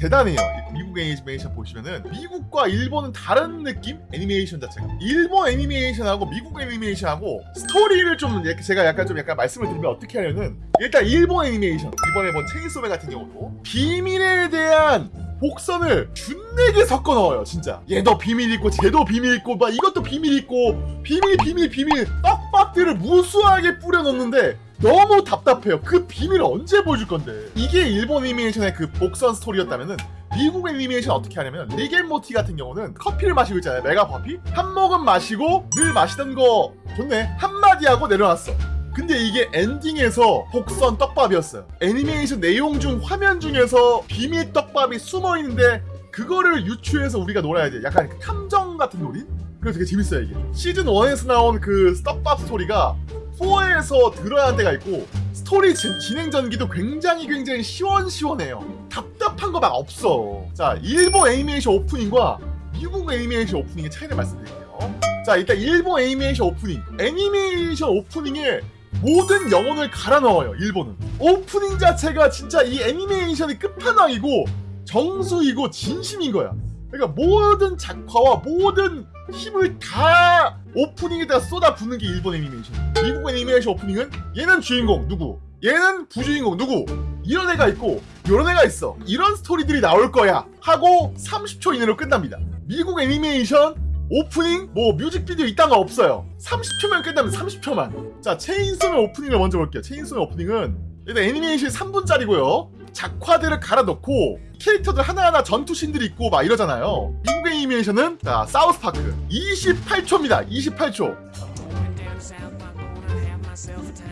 대단해요. 미국 애니메이션 보시면은 미국과 일본은 다른 느낌? 애니메이션 자체가. 일본 애니메이션하고 미국 애니메이션하고 스토리를 좀 제가 약간 좀 약간 말씀을 드리면 어떻게 하냐면 일단 일본 애니메이션 이번에 본 Chainsaw Man 같은 경우도 비밀에 대한 복선을 준내게 섞어 넣어요 진짜 얘도 비밀 있고 쟤도 비밀 있고 막 이것도 비밀 있고 비밀 비밀 비밀 떡밥들을 무수하게 뿌려 넣는데 너무 답답해요 그 비밀을 언제 보여줄 건데 이게 일본 애니메이션의 그 복선 스토리였다면은 미국 애니메이션 어떻게 하냐면 Rick and Morty 같은 경우는 커피를 마시고 있잖아요 메가 커피 한 모금 마시고 늘 마시던 거 좋네 한마디 하고 내려놨어 근데 이게 엔딩에서 복선 떡밥이었어요. 애니메이션 내용 중 화면 중에서 비밀 떡밥이 숨어 있는데 그거를 유추해서 우리가 놀아야 돼. 약간 그 탐정 같은 놀이? 그래서 되게 재밌어요 이게. 시즌 1에서 나온 그 떡밥 스토리가 4에서 드러날 때가 있고 스토리 진, 진행 전개도 굉장히 굉장히 시원시원해요. 답답한 거 막 없어. 자, 일본 애니메이션 오프닝과 미국 애니메이션 오프닝의 차이를 말씀드릴게요. 자, 일단 일본 애니메이션 오프닝. 애니메이션 오프닝에 모든 영혼을 갈아 넣어요 일본은 오프닝 자체가 진짜 이 애니메이션의 끝판왕이고 정수이고 진심인 거야 그러니까 모든 작화와 모든 힘을 다 오프닝에다가 쏟아붓는 게 일본 애니메이션. 미국 애니메이션 오프닝은 얘는 주인공 누구? 얘는 부주인공 누구? 이런 애가 있고 이런 애가 있어. 이런 스토리들이 나올 거야 하고 30초 이내로 끝납니다. 미국 애니메이션 오프닝 뭐 뮤직비디오 이딴 거 없어요. 30초면 끝나면 30초만. 자 Chainsaw Man 오프닝을 먼저 볼게요. Chainsaw Man 오프닝은 일단 애니메이션이 3분짜리고요 작화들을 갈아 넣고 캐릭터들 하나하나 전투신들이 있고 막 이러잖아요. 미국 애니메이션은 자 South Park. 28초입니다. 28초 Going down south, I'm gonna have myself a time.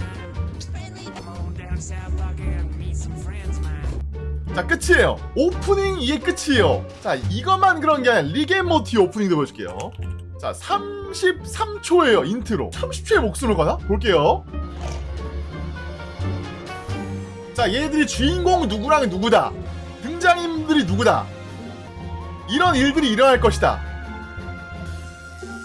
Come on down to South Park and meet some friends of mine. 자 끝이에요. 오프닝 이게 끝이에요. 자 이것만 그런 게 아니라 Rick and Morty 오프닝도 보여줄게요. 자 33초예요 인트로. 30초에 목숨을 거나? 볼게요 자 얘들이 주인공 누구랑 누구다? 등장인물이 누구다? 이런 일들이 일어날 것이다.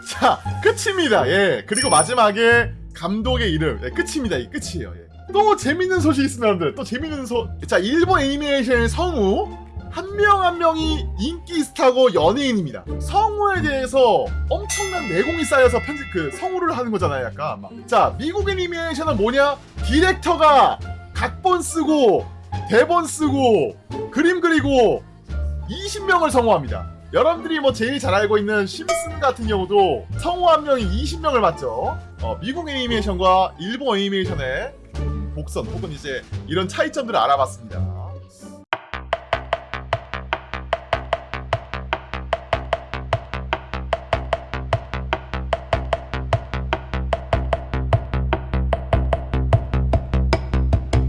자 끝입니다. 예 그리고 마지막에 감독의 이름. 예, 끝입니다. 이 끝이에요. 예. 또 재밌는 소식이 있습니다 여러분들. 또 재밌는 소자 일본 애니메이션의 성우. 한명한 명이 인기 스타고 연예인입니다. 성우에 대해서 엄청난 내공이 쌓여서 편집 그 성우를 하는 거잖아요 약간 막. 자 미국 애니메이션은 뭐냐? 디렉터가 각본 쓰고 대본 쓰고 그림 그리고 20명을 성우합니다. 여러분들이 뭐 제일 잘 알고 있는 심슨 같은 경우도 성우 한 명이 20명을 맡죠. 어, 미국 애니메이션과 일본 애니메이션의 복선 혹은 이제 이런 차이점들을 알아봤습니다.